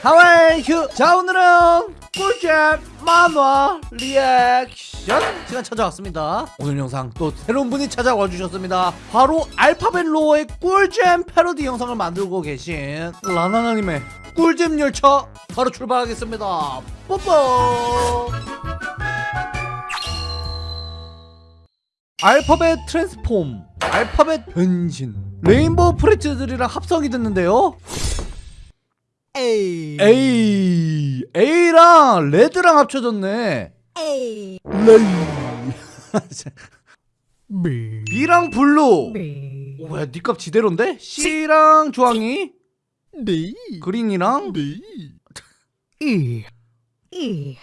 하와이 휴! 자 오늘은 꿀잼 만화 리액션 시간 찾아왔습니다. 오늘 영상 또 새로운 분이 찾아와 주셨습니다. 바로 Alphabet Lore의 꿀잼 패러디 영상을 만들고 계신 라나나님의 꿀잼 열차 바로 출발하겠습니다. 뽀뽀! 알파벳 transform 알파벳 변신 Rainbow Friends들이랑 합성이 됐는데요 A A A랑 red랑 합쳐졌네. A 레이. B B랑 blue. B 오, 뭐야, 니값 지대로인데? C랑 주황이, D green이랑? D E E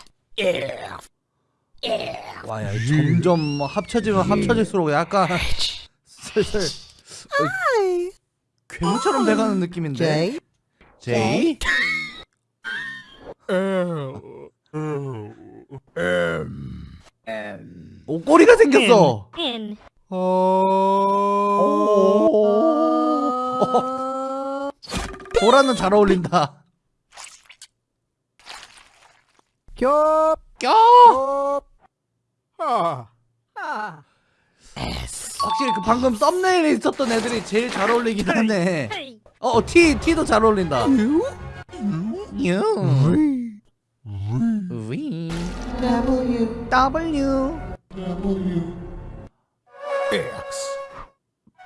와, 야, 점점 합쳐지면 합쳐질수록 약간 슬슬. 어, 괴물처럼 돼가는 느낌인데. J J. L 오, 꼬리가 생겼어. N 오. 보라는 잘 어울린다. 겹 껴. 겹 아. 아. 확실히 그 방금 썸네일에 있었던 애들이 제일 잘 어울리긴 하네. 어, 어, T, T도 잘 어울린다. V, W, W, X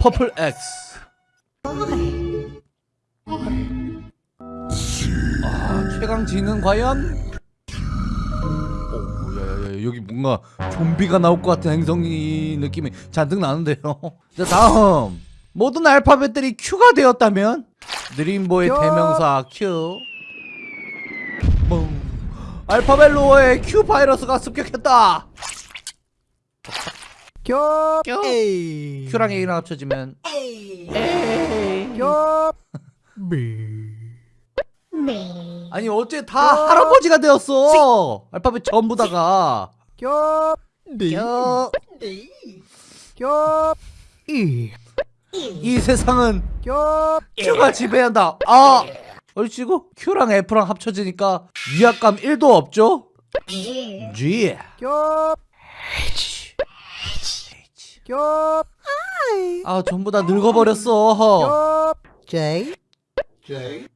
퍼플 X. 아, 최강지는 과연? 오, 야야야, 여기 뭔가 좀비가 나올 것 같은 행성이 느낌이 잔뜩 나는데요. 자, 다음. 모든 알파벳들이 Q가 되었다면 드림보의 큐. 대명사 Q. 뻥. 알파벳 로어에 Q 바이러스가 습격했다. 겹 겹. A Q랑 A랑 합쳐지면 A. 겹 B B 아니 어째 다 할아버지가 되었어. 알파벳 전부 다가. 겹 D 겨. 겹 E 이 세상은 겹 Q가 지배한다. 아. 얼씨구 Q랑 F랑 합쳐지니까 위압감 1도 없죠? G G. 겹 H. H. 겹아 전부 다 늙어버렸어. 겹 J J.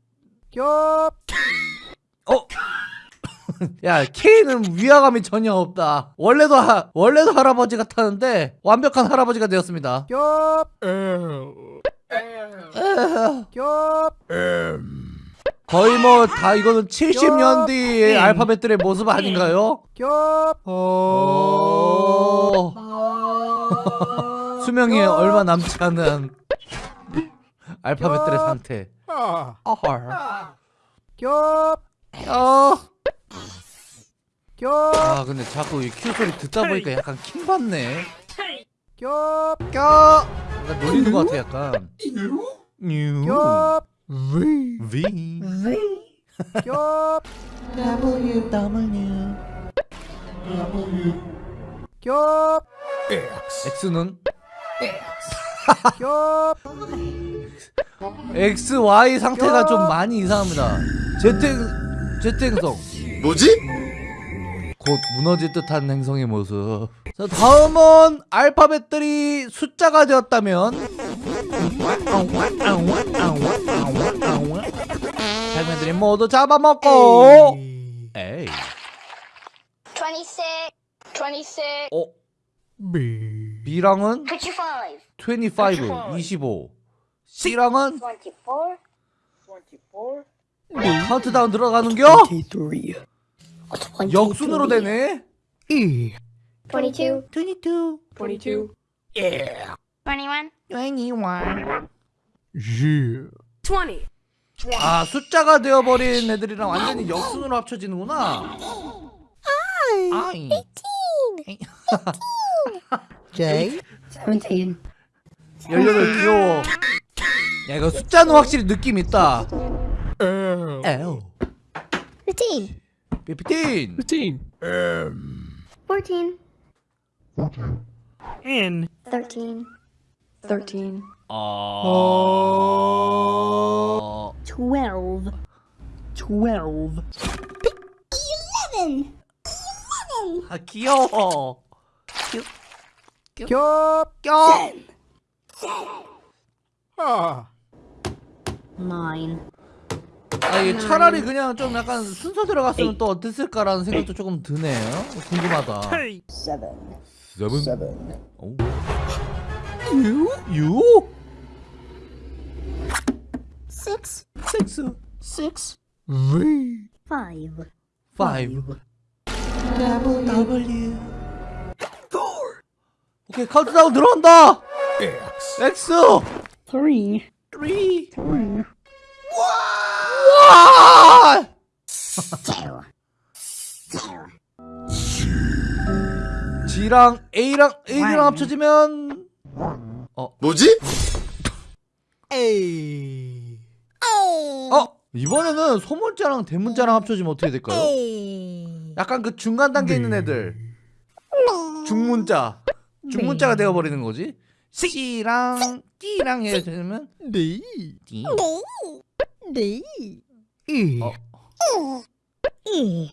겹 어? 야 K는 위화감이 전혀 없다. 원래도 하, 원래도 할아버지 같았는데 완벽한 할아버지가 되었습니다. 겹 겹 거의 뭐 다 이거는 70년 뒤의 음. 알파벳들의 모습 아닌가요? 겹 어... 수명이 얼마 남지 않은 알파벳들의 상태. 아. 겹 어. 겹아 근데 자꾸 이큐 소리 듣다 보니까 약간 킹 받네. 겹 껴. 약간 놀리는 것 같아 약간. 뉴. 겹 V V. 겹 W. W. 겹 X X는 겹 X, Y 상태가 좀 많이 이상합니다. Z, Z 행성. 뭐지? 곧 무너질 듯한 행성의 모습. 자, 다음은 알파벳들이 숫자가 되었다면. 장면들이 모두 잡아먹고. 에이. 26 26 어? B B랑은 25 25 25 C랑은 24 카운트다운 들어가는겨? 23 역순으로 되네. E 22 22 22 Yeah. 21 21 G 20 아 숫자가 되어버린 애들이랑 완전히 역순으로 합쳐지는구나. 아이 18 J 17 18 귀여워. 야 이거 숫자는 확실히 느낌 있다. L L. 15 15 15 M 14 N 13 13 아... 어... 12 Twelve. 아 귀여워 Yup. 껴 Ah. Nine. 아니, 차라리 그냥 좀 약간 순서 들어갔으면 또 어땠을까라는 생각도 조금 드네요. 궁금하다. 7. 7. 오. 6. 6. 6. 6. 6. 5. 5. W. 4. 오케이, 카운트다운 들어온다! X. X. 3. 3. 2. G랑 A랑 A랑 합쳐지면 뭐지? A. 어? 이번에는 소문자랑 대문자랑 합쳐지면 어떻게 될까요? 약간 그 중간 단계에 있는 애들. 중문자. 중문자가 되어버리는 거지. C랑 D랑 해주면 D. D. D. E. 어. E.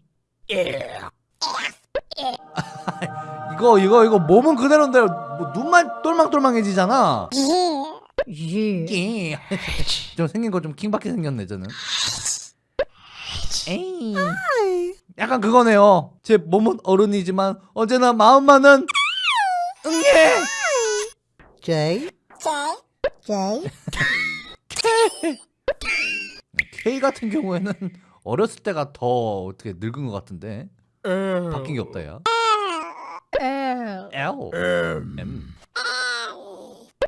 이거 이거 이거 몸은 그대로인데 뭐 눈만 똘망똘망해지잖아. G. 예. 좀 생긴 거 좀 킹받게 생겼네 저는. 에이. 약간 그거네요. 제 몸은 어른이지만 언제나 마음만은 응애. J. J. K 같은 경우에는 어렸을 때가 더 어떻게 늙은 것 같은데. 바뀐 게 없다 야 L. L M.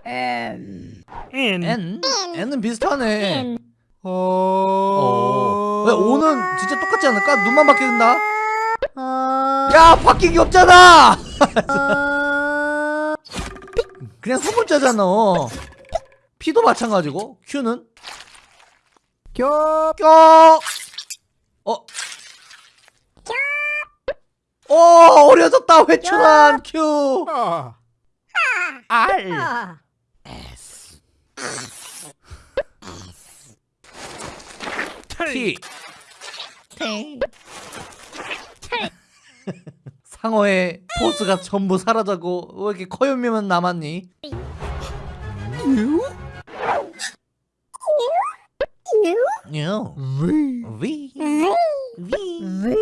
N. N N은 비슷하네 N. 어. 어. 왜 O는 진짜 똑같지 않을까? 눈만 바뀌는다 Uh. 야 바뀐 게 없잖아 Uh. 그냥 소문자잖아 P도 마찬가지고 Q는 겹. 껴 어? 오 어려졌다 회춘한 Q. 아. R Uh. T 상어의 포스가 전부 사라져고 왜 이렇게 커요미만 남았니? U. U. U V. V V V.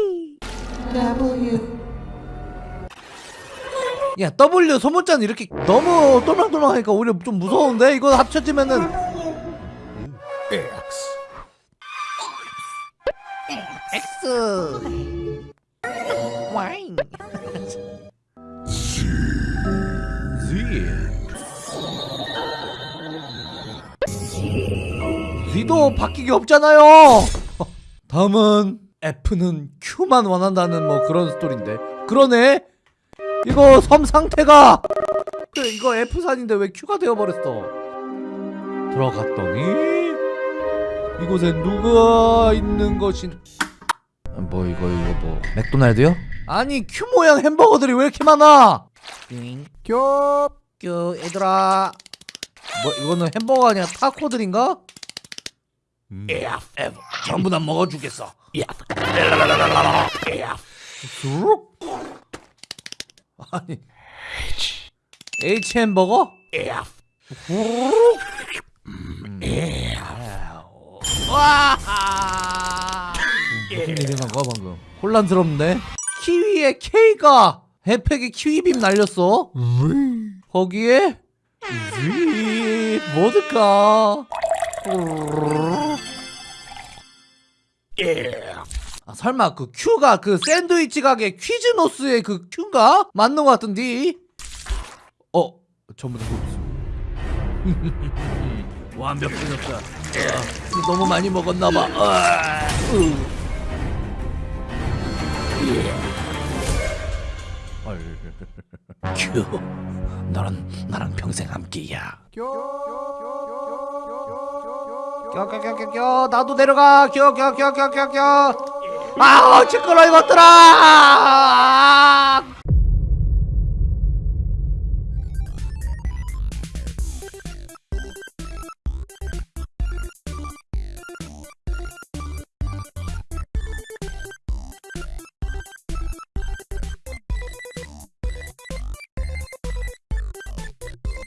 야 W 소문자는 이렇게 너무 똘망똘망하니까 오히려 좀 무서운데? 이거 합쳐지면은. X. X Y Z Z도 바뀌기 없잖아요. 다음은 F는 Q만 원한다는 뭐 그런 스토리인데. 그러네 이거 섬 상태가 그래, 이거 F산인데 왜 Q가 되어버렸어 들어갔더니 이곳에 누가 있는 것인 뭐 이거 이거 뭐 맥도날드요? 아니 Q 모양 햄버거들이 왜 이렇게 많아? 띵, 겹. 큐 얘들아 뭐 이거는 햄버거 아니야 타코들인가? F 전부 다 먹어주겠어 쑥? 아니 H 햄버거? 음. 와 무슨 일이 난 거야 방금 혼란스럽네 키위에 K가 햄팩에 키위빔 날렸어. 거기에 위 뭐들까 아, 설마 그 Q가 그 샌드위치 가게 퀴즈노스의 그 Q인가? 맞는 것 같은데 어 전부 다 그렇지 완벽해졌다 아, 너무 많이 먹었나봐 아. Q 너는 나랑 평생 함께야 껴껴껴껴껴 나도 내려가 껴껴껴껴껴껴 아 시끄러 이것들아